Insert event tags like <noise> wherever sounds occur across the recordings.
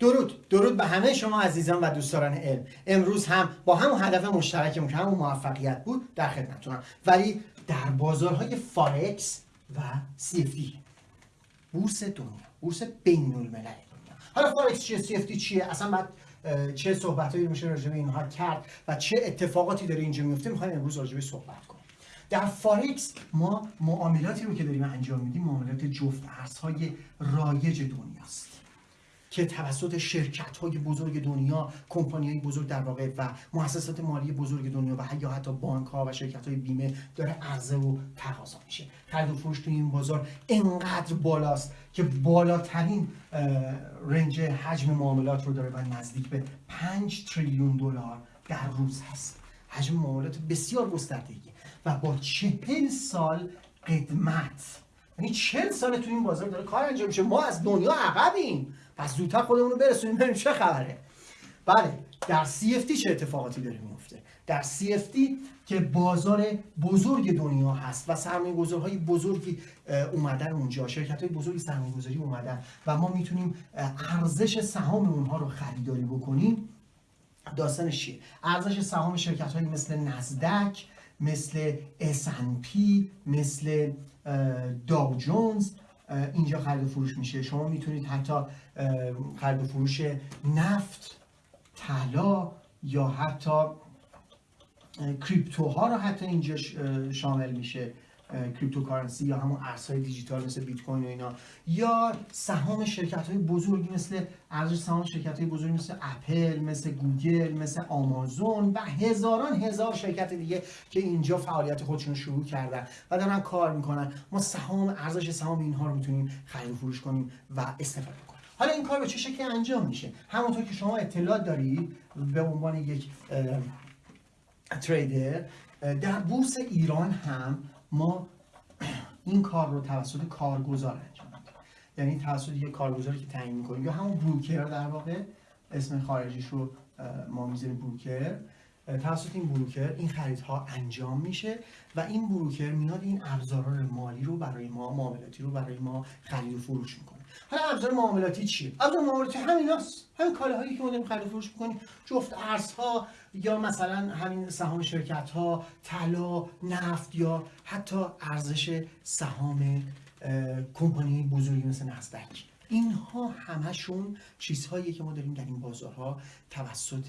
درود. درود به همه شما عزیزان و دوستداران علم. امروز هم با همون هدف مشترکمون که همون موفقیت بود در خدمتتونم. ولی در بازارهای فارکس و CFD بورس دنیا بورس بین الملل دنیا. حالا فارکس چیه؟ CFD چیه؟ اصلا بعد چه صحبتایی میشه راجع به اینها کرد و چه اتفاقاتی داره اینجا میفته می‌خوایم امروز راجع به صحبت کنیم. در فارکس ما معاملاتی رو که داریم انجام میدیم معاملات جفت ارزهای رایج دنیاست. که توسط شرکت های بزرگ دنیا کمپانی های بزرگ در واقع و مؤسسات مالی بزرگ دنیا و یا حتی بانک ها و شرکت های بیمه داره عرضه و تقاضا میشه. خرید و فروش توی این بازار انقدر بالاست که بالاترین رنج حجم معاملات رو داره و نزدیک به 5 تریلیون دلار در روز هست. حجم معاملات بسیار گستردگی و با چهل سال قدمت یعنی چهل سال تو این بازار داره کار انجام میشه. ما از دنیا عقبیم. پس زودتر خودمون رو برسونیم ببینیم چه خبره. بله در CFD چه اتفاقاتی داره میفته؟ در CFD که بازار بزرگ دنیا هست و سرمایه گذارهای بزرگی اومدن اونجا شرکت های بزرگی سرمایه گذاری اومدن و ما می‌تونیم ارزش سهام اونها رو خریداری بکنیم. داستانش چیه؟ ارزش سهام شرکت هایی مثل نزدک مثل S&P مثل داو جونز اینجا خرید و فروش میشه. شما می‌تونید حتی خرید و فروش نفت طلا یا حتی کریپتوها رو حتی اینجا شامل میشه. cryptocurrency یا همون ارزهای دیجیتال مثل بیت کوین و اینا یا سهام شرکت های بزرگی مثل ارزش سهام شرکت های بزرگی مثل اپل مثل گوگل مثل آمازون و هزاران هزار شرکت دیگه که اینجا فعالیت خودشون شروع کردن و دارن کار می‌کنن. ما سهام ارزش سهام اینها رو می‌تونیم خرید و فروش کنیم و استفاده کنیم. حالا این کار به چه شکلی انجام میشه؟ همونطور که شما اطلاع دارید به عنوان یک تریدر در بورس ایران هم ما این کار رو توسط کارگزار انجام میدیم. یعنی توسط یک کارگزاری که تعیین می‌کنیم یا همون بروکر در واقع اسم خارجیش رو ما می‌ذاریم بروکر توسط این بروکر این خریدها انجام میشه و این بروکر میاد این ابزاران مالی رو برای ما معاملاتی رو برای ما خرید و فروش می‌کنه. حالا ابزار معاملاتی چیه؟ ابزار معاملاتی همیناست همین کالاهایی که ما داریم خرید و فروش می‌کنیم. جفت ارزها یا مثلا همین سهام شرکت ها طلا نفت یا حتی ارزش سهام کمپانی بزرگی مثل نزدک اینها همشون چیزهایی که ما داریم در این بازارها توسط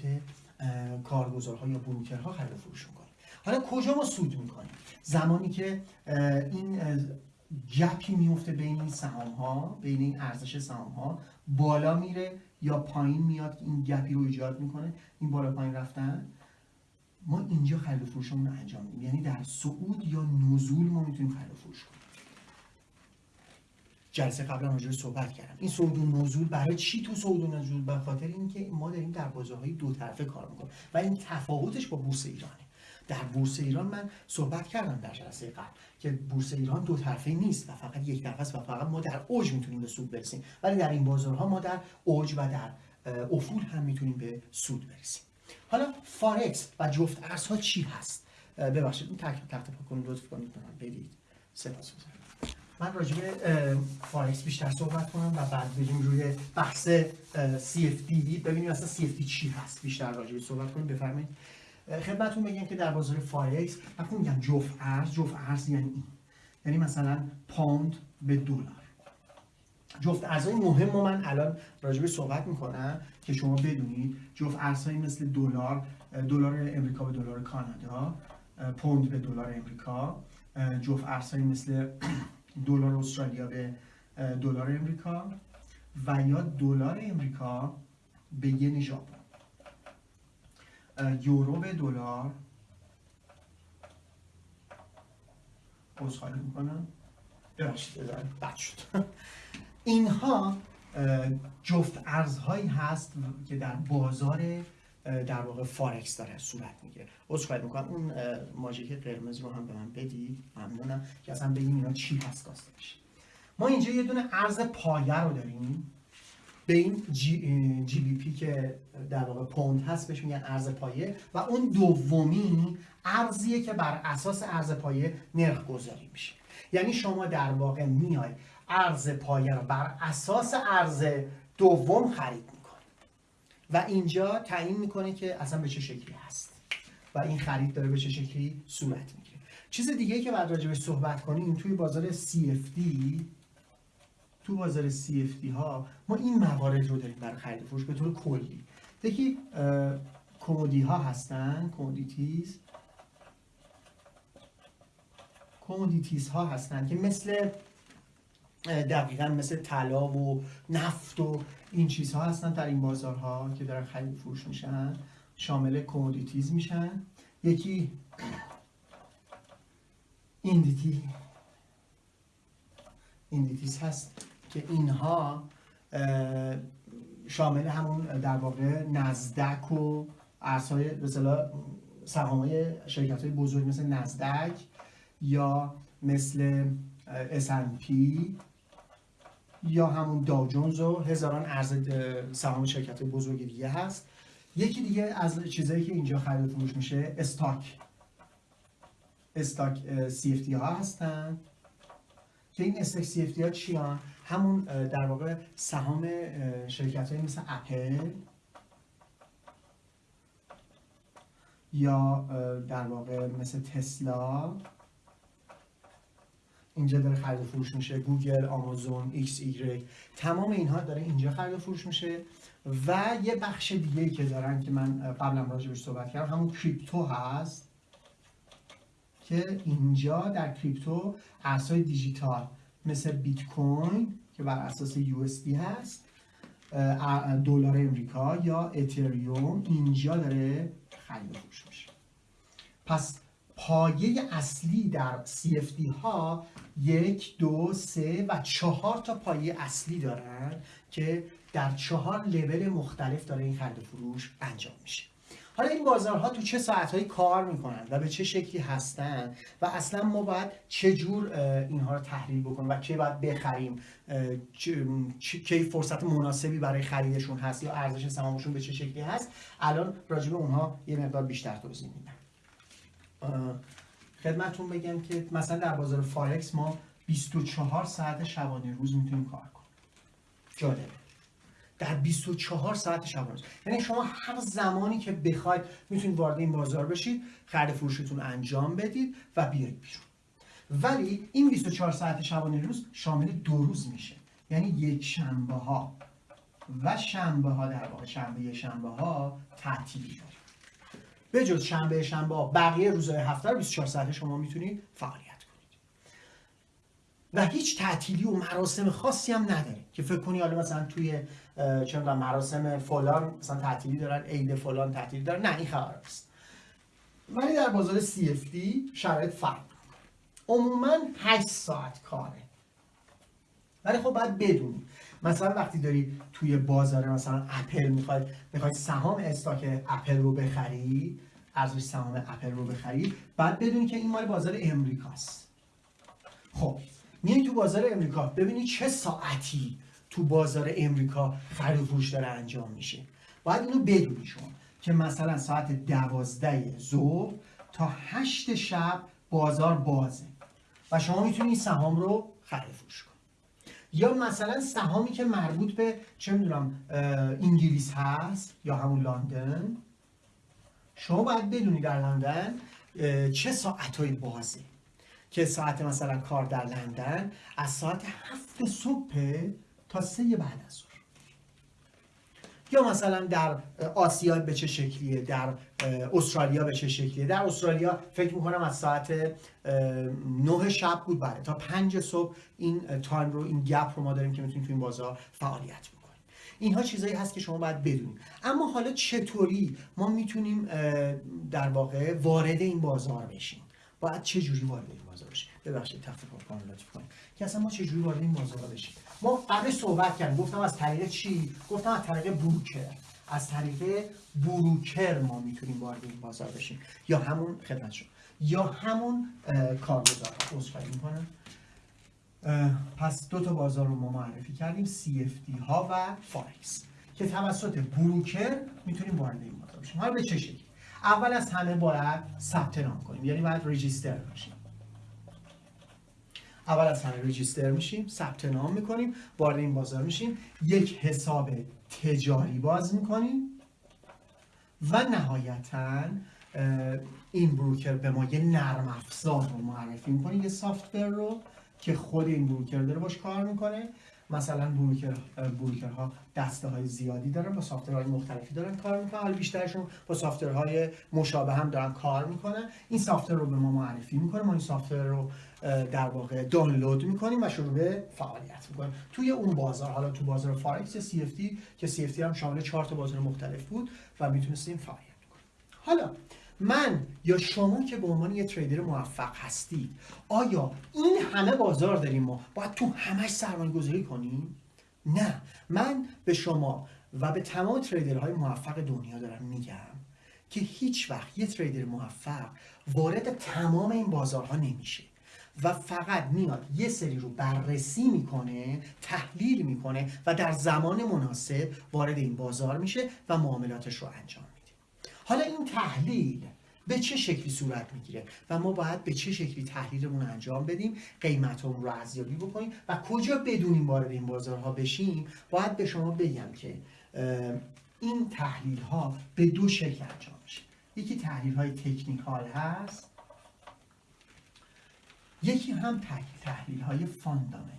کارگزارها یا بروکرها خرید و فروش می‌کنیم حالا کجا ما سود می‌کنیم؟ زمانی که این گپی میفته بین این سهام ها بین این ارزش سهام ها بالا میره یا پایین میاد این گپی رو ایجاد می‌کنه این بالا پایین رفتن؟ ما اینجا خرید و فروشمون رو انجام میدیم. یعنی در صعود یا نزول ما می‌تونیم خرید و فروش کنیم. جلسه قبلا راجع صحبت کردم. این صعود نزول برای چی تو صعود نزول؟ به خاطر اینکه ما داریم در بازارهای دو طرفه کار می‌کنیم و این تفاوتش با بورس ایرانه. در بورس ایران من صحبت کردم در جلسه قبل که بورس ایران دو طرفه نیست و فقط یک طرفه است و فقط ما در اوج می‌تونیم به سود برسیم. ولی در این بازارها ما در اوج و در افول هم می‌تونیم به سود برسیم. حالا فارکس و جفت ارزها چی هست؟ ببخشید این تک تخت کنید لطف کنید من بدید. سپاس من راجع به فارکس بیشتر صحبت کنم و بعد بریم روی بحث CFD ببینیم اصلا CFD چی هست بیشتر راجع به صحبت کنیم بفرمایید. خدمتتون بگم که در بازار فارکس وقتی میگم جفت ارز جفت ارز یعنی این. یعنی مثلا پوند به دلار. جفت ارزهای مهم رو من الان راجبه صحبت می‌کنم که شما بدونید جفت ارزهایی مثل دلار دلار امریکا به دلار کانادا پوند به دلار امریکا جفت ارزهایی مثل <clears throat> دلار استرالیا به دلار امریکا و یا دلار امریکا به ین ژاپن یورو به دلار. عذرخواهی می‌کنم؟ ببخشید بد شد. اینها جفت ارزهایی هست که در بازار در واقع فارکس داره صورت می‌گیره. عذرخواهی می‌کنم. اون ماژیک قرمز رو هم به من بدید. ممنونم که اصلا بگیم اینا چی هست داستانش ما اینجا یه دونه ارز پایه رو داریم. به این جی, جی بی پی که در واقع پوند هست بهش میگن ارز پایه و اون دومی ارزیه که بر اساس ارز پایه نرخ گذاری میشه. یعنی شما در واقع میای ارز پایه رو بر اساس ارز دوم خرید و اینجا تعیین می‌کنه که اصلا به چه شکلی هست. و این خرید داره به چه شکلی صورت می‌گیره. چیز دیگه که بعد راجبش صحبت کنیم توی بازار CFD تو بازار CFD ها ما این موارد رو داریم برای خرید فروش به طور کلی. یکی commodity ها هستن commodities commodities ها هستن که مثل دقیقا مثل طلا و نفت و این چیزها هستن در این بازارها که دارن خرید فروش میشن شامل commodities میشن. یکی indice indices هست که اینها شامل همون در واقع نزدک و ارزهای به سهام شرکت های بزرگ مثل نزدک یا مثل S&P یا همون داو جونز و هزاران ارز سهام شرکت بزرگ دیگه هست. یکی دیگه از چیزایی که اینجا خرید فروش میشه stock. stock CFD ها هستن. که این stock CFD ها چی همون در واقع سهام شرکت های مثل اپل یا در واقع مثل تسلا اینجا داره خرید و فروش میشه گوگل آمازون ایکس ایگرگ. تمام اینها داره اینجا خرید و فروش میشه و یه بخش دیگه که دارن که من قبلا راجبش صحبت کردم همون کریپتو هست که اینجا در کریپتو ارزهای دیجیتال مثل بیت کوین که بر اساس یو هست دلار امریکا یا اتریوم اینجا داره خرید و فروش میشه. پس پایه اصلی در CFD ها یک دو سه و چهار تا پایه اصلی دارن که در چهار لول مختلف داره این خرید فروش انجام میشه. حالا این بازارها تو چه ساعتهایی کار می‌کنن و به چه شکلی هستن و اصلا ما باید چه جور اینها رو تحلیل بکنیم و کی باید بخریم کی فرصت مناسبی برای خریدشون هست یا ارزش سهامشون به چه شکلی هست الان راجع به اونها یه مقدار بیشتر توضیح میدم. خدمتون بگم که مثلا در بازار فارکس ما 24 ساعت شبانه روز می‌تونیم کار کنیم. جالبه. در 24 ساعت شبانه روز. یعنی شما هر زمانی که بخواید می‌تونید وارد این بازار بشید خرید فروشتون انجام بدید و بیاید بیرون. ولی این 24 ساعت شبانه روز شامل دو روز میشه. یعنی یک شنبه ها و شنبه ها در واقع شنبه شنبه ها تعطیلی داره. به جز شنبه شنبه بقیه روزهای هفته رو 24 ساعته شما می‌تونید فعالیت کنید. و هیچ تعطیلی و مراسم خاصی هم نداره که فکر کنی حالا مثلا توی چه مراسم فلان مثلا تعطیلی دارن عید فلان تعطیلی دارن. نه این خبر است ولی در بازار CFD شرایط فرق عموما 8 ساعت کاره. ولی خب باید بدونی. مثلا وقتی داری توی بازار مثلا اپل می‌خوای می‌خوای سهام استاک اپل رو بخری ارزش سهام اپل رو بخری بعد بدونی که این مال بازار امریکاست. خب میای تو بازار امریکا ببینی چه ساعتی تو بازار امریکا خرید و فروش داره انجام میشه. باید اینو بدونی شما که مثلا ساعت دوازده ظهر تا هشت شب بازار بازه و شما می‌تونید سهام رو خرید فروش کنید یا مثلا سهامی که مربوط به چه می‌دونم انگلیس هست یا همون لندن. شما باید بدونی در لندن چه ساعتهایی بازه. که ساعت مثلا کار در لندن از ساعت هفت صبح تا سه بعد از ظهر. یا مثلا در آسیا به چه شکلیه در استرالیا به چه شکلیه؟ در استرالیا فکر می‌کنم از ساعت نه شب بود بله تا پنج صبح این تایم رو این گپ رو ما داریم که می‌تونیم تو این بازار فعالیت بکنیم. اینها چیزایی هست که شما باید بدونید. اما حالا چطوری ما می‌تونیم در واقع وارد این بازار بشیم؟ باید چه جوری وارد این بازار بشیم؟ ببخشید تخت کنم لطف کنید. که اصلا ما چه جوری وارد این بازار بشیم؟ ما قبل صحبت کردیم. گفتم از طریق چی؟ گفتم از طریق بروکر. از طریق بروکر ما می‌تونیم وارد این بازار بشیم. یا همون خدمت شد یا همون کارگزار. عذرخواهی می‌کنم. پس دو تا بازار رو ما معرفی کردیم. CFD ها و فارکس که توسط بروکر می‌تونیم وارد این بازار بشیم. حالا به چه شکلی؟ اول از همه باید ثبت نام کنیم. یعنی باید رجیستر بشیم اول از همه رجیستر میشیم ثبت نام می‌کنیم وارد این بازار میشیم. یک حساب تجاری باز می‌کنیم و نهایتا این بروکر به ما یه نرم افزار رو معرفی می‌کنه یه software رو که خود این بروکر داره باش کار می‌کنه. مثلا بروکر بروکرها دسته های زیادی دارن با software های مختلفی دارن کار می‌کنن حالا بیشترشون با software های مشابه هم دارن کار می‌کنن. این software رو به ما معرفی می‌کنه. ما این software رو در واقع دانلود می‌کنیم و شروع به فعالیت می‌کنیم. توی اون بازار حالا تو بازار فارکس یا CFD که CFD هم شامل چهار تا بازار مختلف بود و می‌تونستیم فعالیت کنیم حالا من یا شما که به عنوان یه تریدر موفق هستید آیا این همه بازار داریم ما باید تو همش سرمایه گذاری کنیم؟ نه من به شما و به تمام تریدرهای موفق دنیا دارم میگم که هیچ وقت یه تریدر موفق وارد تمام این بازارها نمیشه و فقط میاد یه سری رو بررسی می‌کنه تحلیل می‌کنه و در زمان مناسب وارد این بازار میشه و معاملاتش رو انجام حالا این تحلیل به چه شکلی صورت می‌گیره و ما باید به چه شکلی تحلیلمون انجام بدیم قیمتمون رو ارزیابی بکنیم و کجا بدونیم وارد این بازارها بشیم باید به شما بگم که این تحلیل ها به دو شکل انجام میشه. یکی تحلیل های تکنیکال هست یکی هم تحلیل های فاندامنتال.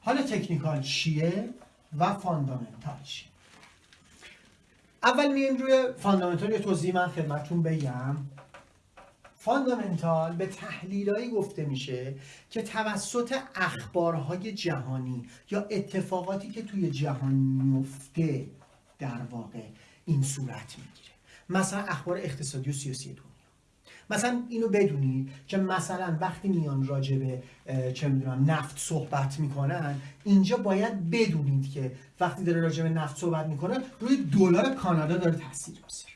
حالا تکنیکال چیه و فاندامنتال چیه؟ اول میایم روی فاندامنتال یه توضیح من خدمتتون بگم. فاندامنتال به تحلیلایی گفته میشه که توسط اخبارهای جهانی یا اتفاقاتی که توی جهان میفته در واقع این صورت می‌گیره. مثلا اخبار اقتصادی و سیاسی دنیا مثلا اینو بدونید که مثلا وقتی میان راجع به چه می‌دونم نفت صحبت می‌کنن اینجا باید بدونید که وقتی داره راجع به نفت صحبت می‌کنه روی دلار کانادا داره تاثیر می‌ذاره.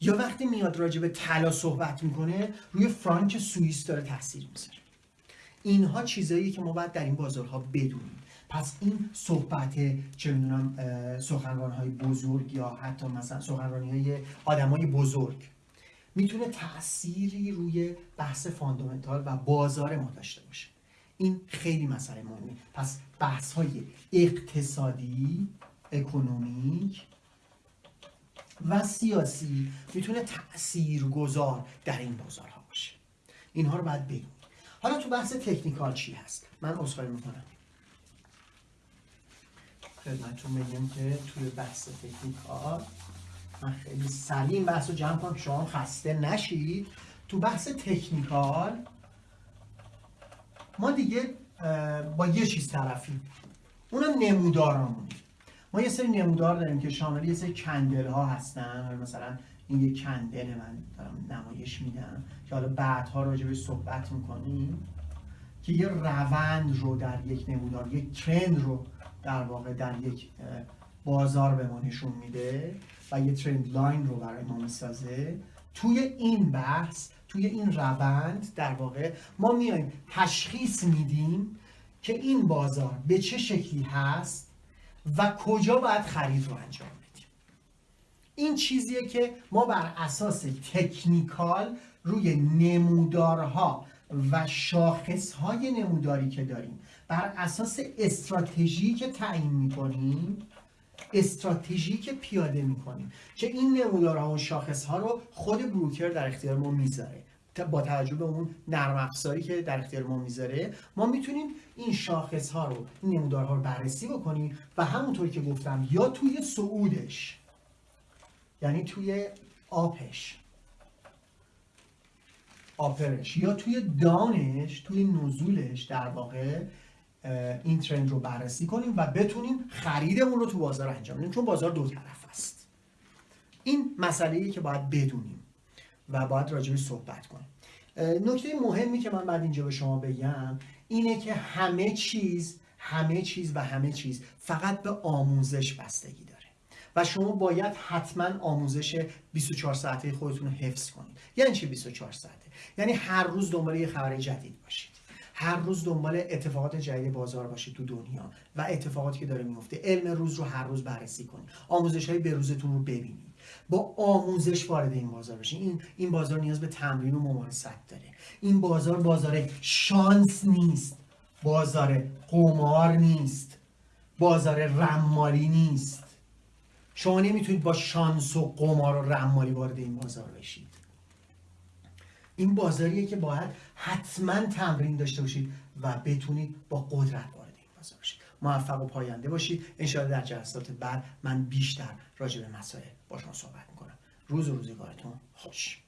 یا وقتی میاد راجع به طلا صحبت می‌کنه روی فرانک سوئیس داره تاثیر می‌ذاره. اینها چیزایی که ما باید در این بازارها بدونیم. پس این صحبت چه می‌دونم سخنران های بزرگ یا حتی مثلا سخنرانی های آدم بزرگ. می‌تونه تأثیری روی بحث فاندامنتال و بازار ما داشته باشه. این خیلی مسئله مهمه. پس بحث های اقتصادی economic و سیاسی می‌تونه تأثیر گذار در این بازارها باشه. اینها رو باید بگیم حالا تو بحث تکنیکال چی هست؟ من عذرخواهی می‌کنم. خدمتتون بگم که توی بحث تکنیکال خیلی سلیم بحث رو جمع کنم شما خسته نشید. تو بحث تکنیکال ما دیگه با یه چیز طرفیم. اونم نمودارامونی ما یه سری نمودار داریم که شامل یه سری کندل ها هستن مثلا این یه کندل من دارم نمایش میدم که حالا بعدها راجع به صحبت می‌کنیم که یه روند رو در یک نمودار یک ترند رو در واقع در یک بازار به ما نشون میده. و یه ترند لاین رو برای ما می‌سازه توی این بحث توی این روند در واقع ما میایم تشخیص میدیم که این بازار به چه شکلی هست و کجا باید خرید رو انجام بدیم. این چیزیه که ما بر اساس تکنیکال روی نمودارها و شاخصهای نموداری که داریم بر اساس استراتژی که تعیین می‌کنیم استراتژی که پیاده می‌کنیم که این نمودارها و شاخص ها رو خود بروکر در اختیار ما می‌ذاره. با توجه به اون نرم افزاری که در اختیار ما می‌ذاره ما می‌تونیم این شاخص ها رو این نمودارها رو بررسی بکنیم و همونطور که گفتم یا توی صعودش یعنی توی آپش آپرش یا توی دانش توی نزولش در واقع این ترند رو بررسی کنیم و بتونیم خریدمون رو تو بازار انجام بدیم چون بازار دو طرف است. این مسئله که باید بدونیم و باید راجبش صحبت کنیم. نکته مهمی که من بعد اینجا به شما بگم اینه که همه چیز همه چیز و همه چیز فقط به آموزش بستگی داره. و شما باید حتما آموزش 24 ساعته خودتون رو حفظ کنید. یعنی چی 24 ساعته؟ یعنی هر روز دنبال یه خبر جدید باشید. هر روز دنبال اتفاقات جدید بازار باشید تو دنیا و اتفاقاتی که داره میفته علم روز رو هر روز بررسی کنید آموزش های روزتون رو ببینید با آموزش وارد این بازار بشین این این بازار نیاز به تمرین و ممارست داره. این بازار بازار شانس نیست. بازار قمار نیست. بازار رمالی نیست. شما نمی‌تونید با شانس و قمار و رمالی وارد این بازار بشید. این بازاریه که باید حتما تمرین داشته باشید و بتونید با قدرت وارد این بازار بشید. موفق و پاینده باشید. انشاءالله در جلسات بعد من بیشتر راجع به مسائل با شما صحبت می‌کنم. روز و روزگارتون خوش.